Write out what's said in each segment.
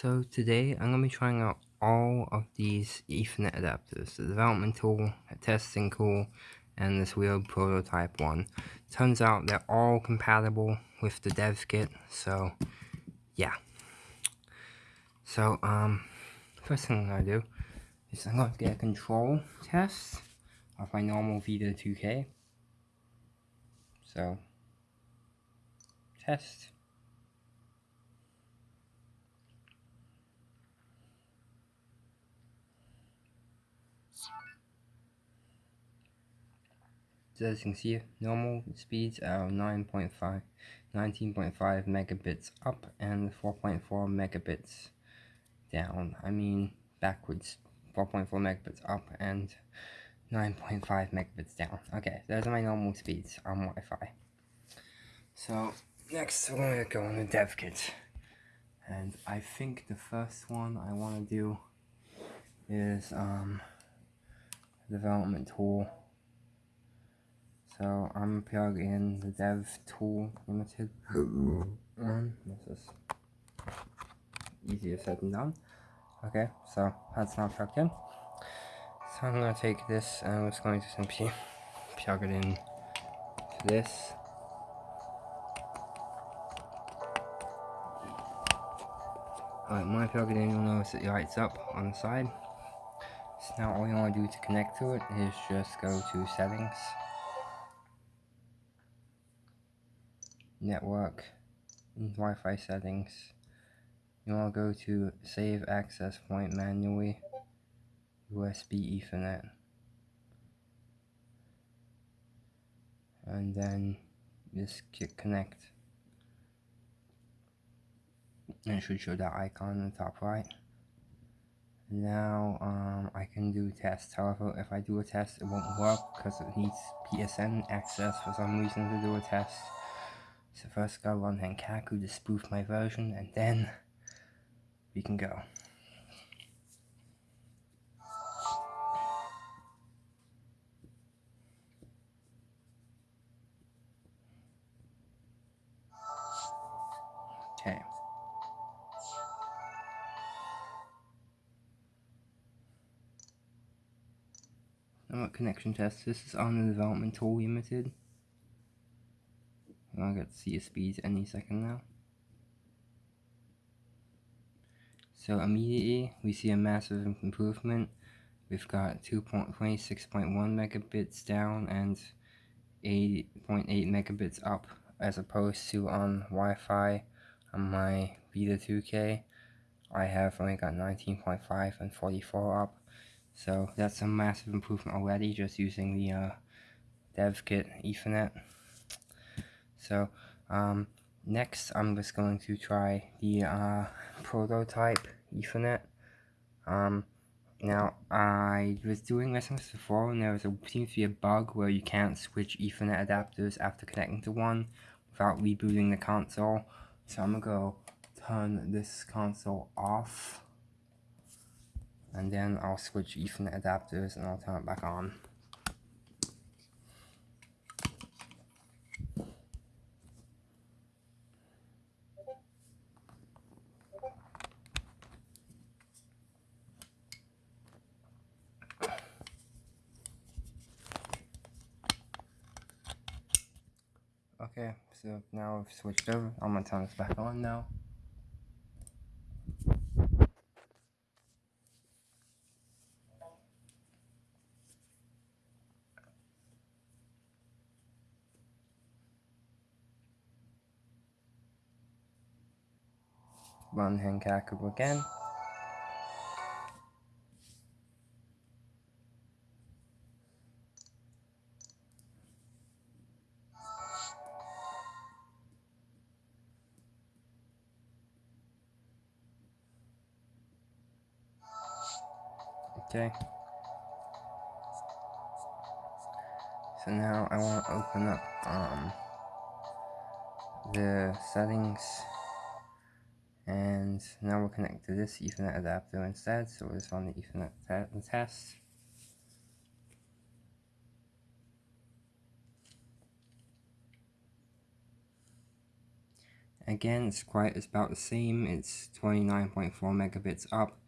So today I'm going to be trying out all of these Ethernet adapters, the development tool, the testing tool, and this weird prototype one. Turns out they're all compatible with the dev kit, so yeah. So um, first thing I'm going to do is I'm going to get a control test of my normal Vita 2K. So, test. So as you can see, normal speeds are 9.5, 19.5 megabits up and 4.4 megabits down. I mean backwards, 4.4 megabits up and 9.5 megabits down. Okay, those are my normal speeds on Wi-Fi. So next we're going to go on the dev kit. And I think the first one I want to do is um, development tool so I'm plugging in the dev tool limited one. This is easier said than done. Okay, so that's not plugged in. So I'm gonna take this and I'm just going to simply plug it in to this. Alright, when I plug it in, you'll notice it lights up on the side. So now all you want to do to connect to it is just go to settings. Network Wi-Fi settings. You want to go to save access point manually USB Ethernet. And then just click connect. And it should show that icon in the top right. Now um, I can do test however if I do a test it won't work because it needs PSN access for some reason to do a test so first go on Henkaku to spoof my version and then we can go. Okay. Network connection test. This is on the development tool limited. I'll get CSPs any second now. So immediately we see a massive improvement. We've got 2.26.1 megabits down and 8.8 megabits up as opposed to on Wi-Fi on my Vita 2K. I have only got 19.5 and 44 up. So that's a massive improvement already just using the uh, dev kit Ethernet. So um, next I'm just going to try the uh, prototype Ethernet. Um, now I was doing lessons before and there was a, seems to be a bug where you can't switch Ethernet adapters after connecting to one without rebooting the console. So I'm gonna go turn this console off and then I'll switch Ethernet adapters and I'll turn it back on. Okay, so now I've switched over. I'm gonna turn this back on now. Run Henkaku again. Okay. So now I want to open up um, the settings and now we'll connect to this Ethernet adapter instead. So we'll just run the Ethernet te test. again it's quite it's about the same it's 29.4 megabits up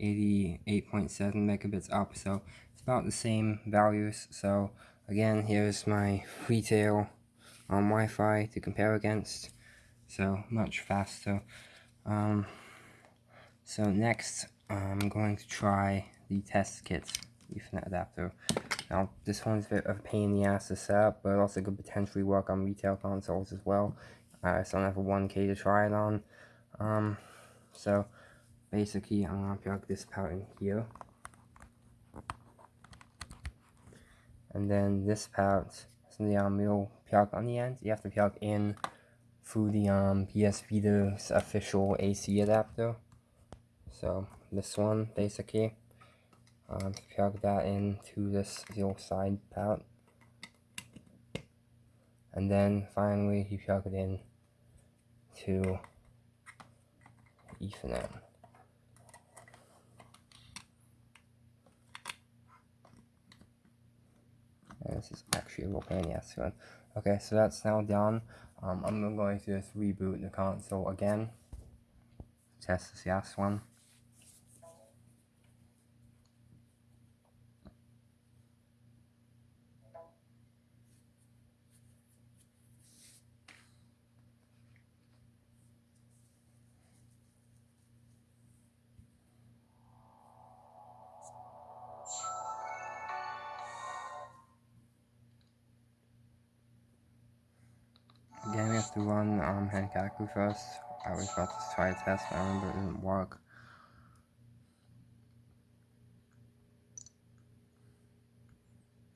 88.7 megabits up so it's about the same values. So again here's my retail on Wi-Fi to compare against. So much faster. Um, so next I'm going to try the test kit Ethernet adapter. Now this one's a bit of a pain in the ass to set up but also could potentially work on retail consoles as well. I still have a 1k to try it on. Um, so basically I'm gonna plug this part in here. And then this part is the um, plug on the end. You have to plug in through the um, PS Vita's official AC adapter. So this one basically. Um, plug that into this little side part. And then finally you plug it in to Ethernet this is actually a little pain in the ass one. Okay, so that's now done. Um, I'm going to just reboot the console again. Test this last one. To run um, first. I was about to try a test, but I remember it didn't work.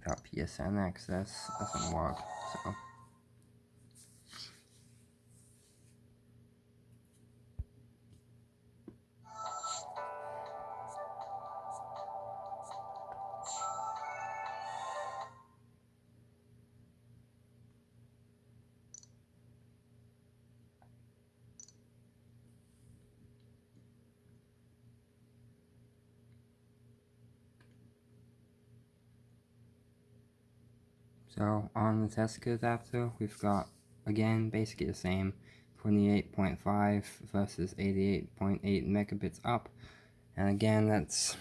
Without PSN access, doesn't work, so... So on the test adapter, we've got, again, basically the same, 28.5 versus 88.8 megabits up. And again, that's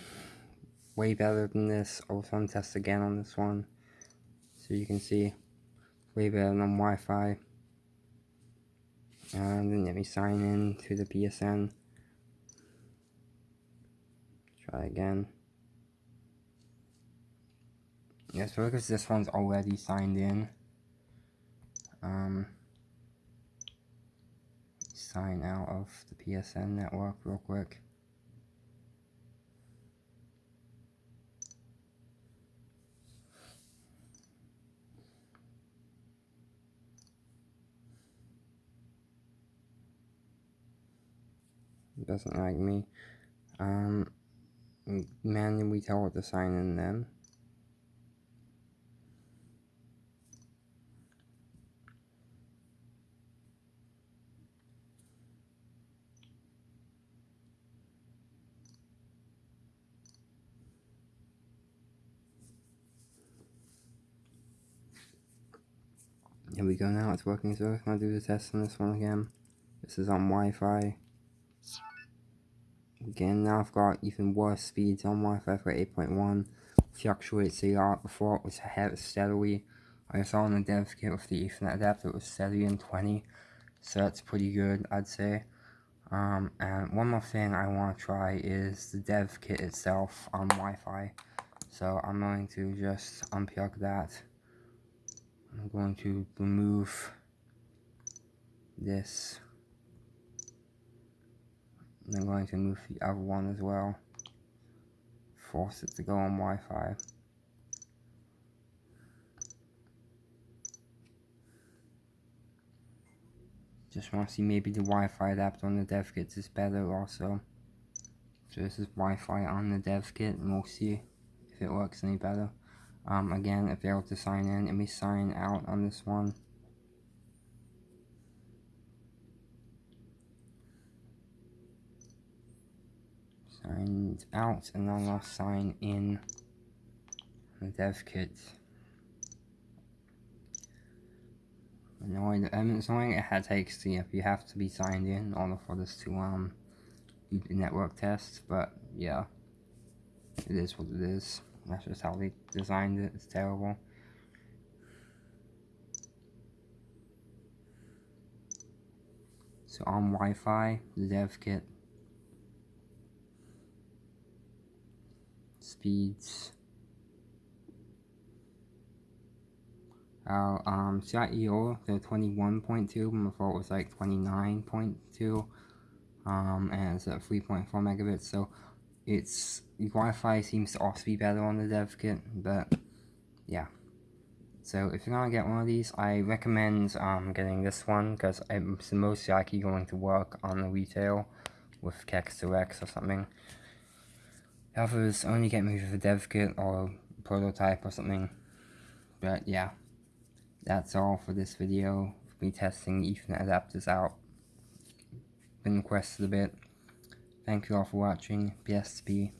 way better than this. Also, test again on this one. So you can see, way better than Wi-Fi. And then let me sign in to the PSN. Try again. Yeah, so because this one's already signed in. Um, sign out of the PSN network real quick. doesn't like me. Um, manually tell it to sign in then. Here we go now, it's working so I'm gonna do the test on this one again. This is on Wi-Fi. Again, now I've got even worse speeds on Wi-Fi for 8.1. Fluctuates a lot. Before it was steadily. I saw on the dev kit with the Ethernet adapter it was steady in 20. So that's pretty good, I'd say. Um, and one more thing I want to try is the dev kit itself on Wi-Fi. So I'm going to just unplug that. I'm going to remove this. And I'm going to move the other one as well. Force it to go on Wi-Fi. Just want to see maybe the Wi-Fi adapter on the dev kit is better also. So this is Wi-Fi on the dev kit and we'll see if it works any better. Um, again, if failed to sign in, let me sign out on this one. Signed out, and then I'll sign in the dev kit. annoying. Um, it's annoying it had takes to you. You have to be signed in in order for this to um do the network test. But yeah, it is what it is. That's just how they designed it. It's terrible. So on Wi-Fi, the dev kit speeds uh, um CIEO they're 21.2 before it was like 29.2 um and it's at 3.4 megabits so it's Wi-Fi seems to also be better on the dev kit but yeah so if you're gonna get one of these I recommend um getting this one because it's most likely going to work on the retail with Kex Direct or something The Others only get me with a dev kit or prototype or something. But yeah, that's all for this video. Me testing Ethernet adapters out. Been requested a bit. Thank you all for watching. PSP.